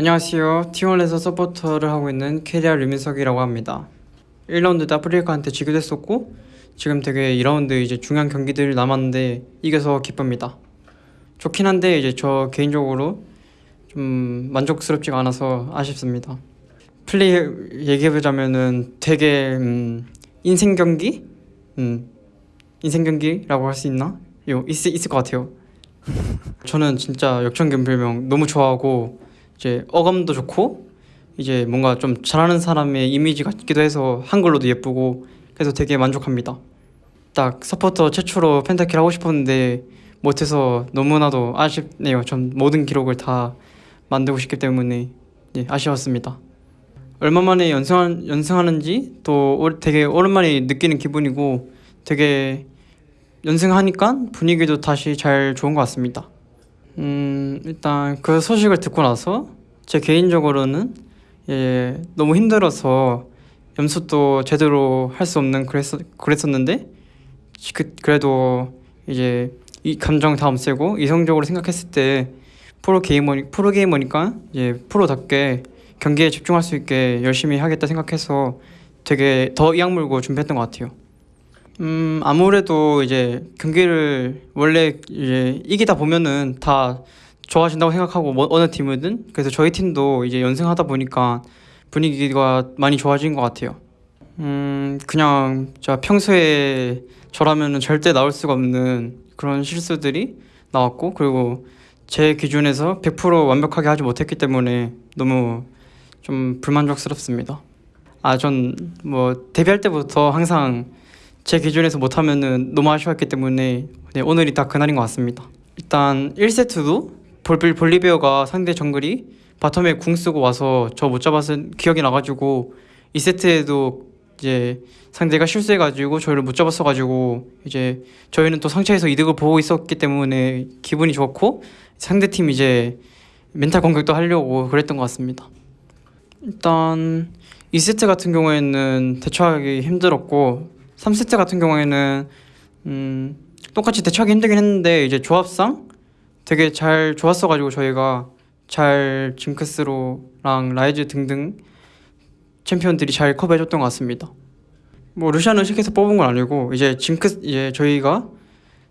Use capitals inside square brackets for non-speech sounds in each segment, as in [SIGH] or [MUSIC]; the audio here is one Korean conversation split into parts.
안녕하세요. T1에서 서포터를 하고 있는 캐리아 류민석이라고 합니다. 1라운드 때 아프리카한테 지기도 했었고 지금 되게 2라운드 이제 중요한 경기들 남았는데 이겨서 기쁩니다. 좋긴 한데 이제 저 개인적으로 좀 만족스럽지가 않아서 아쉽습니다. 플레이 얘기해보자면은 되게 음, 인생 경기? 음, 인생 경기라고 할 수 있나? 요 있, 있을 것 같아요. [LAUGHS] 저는 진짜 역전견별명 너무 좋아하고 이제 어감도 좋고 이제 뭔가 좀 잘하는 사람의 이미지 같기도 해서 한글로도 예쁘고 그래서 되게 만족합니다. 딱 서포터 최초로 펜타킬 하고 싶었는데 못해서 너무나도 아쉽네요. 전 모든 기록을 다 만들고 싶기 때문에 네, 아쉬웠습니다. 얼마 만에 연승한, 연승하는지 또 올- 되게 오랜만에 느끼는 기분이고 되게 연승하니까 분위기도 다시 잘 좋은 것 같습니다. 음, 일단 그 소식을 듣고 나서 제 개인적으로는 예, 너무 힘들어서 연습도 제대로 할 수 없는 그랬었, 그랬었는데 그, 그래도 이제 이 감정 다 없애고 이성적으로 생각했을 때 프로 게이머 프로 게이머니까 이제 프로답게 경기에 집중할 수 있게 열심히 하겠다 생각해서 되게 더 이악물고 준비했던 것 같아요. 음 아무래도 이제 경기를 원래 이제 이기다 보면은 다 좋아진다고 생각하고 뭐, 어느 팀이든 그래서 저희 팀도 이제 연승하다 보니까 분위기가 많이 좋아진 것 같아요. 음 그냥 자 평소에 저라면은 절대 나올 수가 없는 그런 실수들이 나왔고 그리고 제 기준에서 100% 완벽하게 하지 못했기 때문에 너무 좀 불만족스럽습니다. 아 전 뭐 데뷔할 때부터 항상 제 기준에서 못하면은 너무 아쉬웠기 때문에 네, 오늘이 딱 그날인 것 같습니다. 일단 1세트도 볼빌 볼리비아가 상대 정글이 바텀에 궁 쓰고 와서 저 못 잡았은 기억이 나가지고 2세트에도 이제 상대가 실수해가지고 저희를 못 잡았어가지고 이제 저희는 또 상처에서 이득을 보고 있었기 때문에 기분이 좋고 상대팀 이제 멘탈 공격도 하려고 그랬던 것 같습니다. 일단 2세트 같은 경우에는 대처하기 힘들었고 3세트 같은 경우에는 음, 똑같이 대처하기 힘들긴 했는데 이제 조합상 되게 잘 좋았어가지고 저희가 잘 징크스로랑 라이즈 등등 챔피언들이 잘 커버해줬던 것 같습니다. 뭐 루시안은 실에서 뽑은 건 아니고 이제 징크스 이제 저희가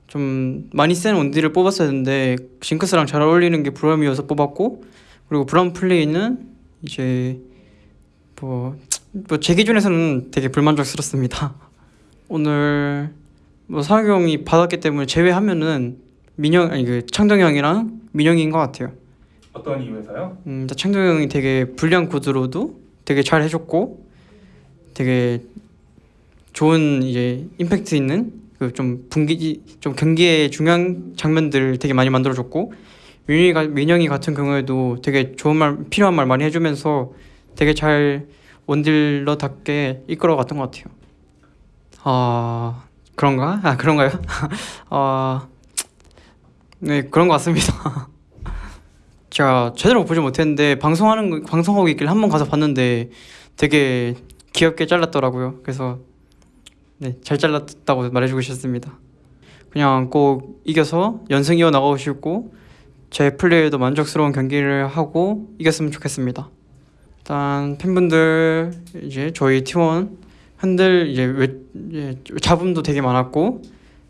좀 많이 센 원딜을 뽑았어야 했는데 징크스랑 잘 어울리는 게 브럼이어서 뽑았고 그리고 브럼 플레이는 이제 뭐 뭐제 기준에서는 되게 불만족스럽습니다. [LAUGHS] 오늘 뭐 형이 받았기 때문에 제외하면은 민영 아니 그 창동 형이랑 민영이인 것 같아요. 어떤 이유에서요? 음, 일단 창동 형이 되게 불리한 구도로도 되게 잘 해줬고 되게 좋은 이제 임팩트 있는 그 좀 분기 좀 경기의 중요한 장면들 되게 많이 만들어줬고 민영이가 민영이 같은 경우에도 되게 좋은 말 필요한 말 많이 해주면서 되게 잘 원딜러답게 이끌어갔던 것 같아요. 아 그런가? 아 그런가요? [LAUGHS] 아 네 그런 것 같습니다. [LAUGHS] 제가 제대로 보지 못했는데 방송하는 거- 방송하고 있길 한번 가서 봤는데 되게 귀엽게 잘랐더라고요. 그래서 네잘 잘랐다고 말해주고 싶습니다. 그냥 꼭 이겨서 연승 이어 나가고 싶고 제 플레이에도 만족스러운 경기를 하고 이겼으면 좋겠습니다. 일단 팬분들 이제 저희 팀원 흔들 이제 외, 이제 잡음도 되게 많았고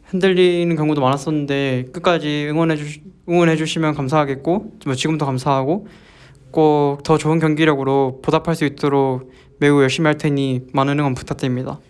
흔들리는 경우도 많았었는데 끝까지 응원해 주 응원해 주시면 감사하겠고 뭐 지금도 감사하고 꼭 더 좋은 경기력으로 보답할 수 있도록 매우 열심히 할 테니 많은 응원 부탁드립니다.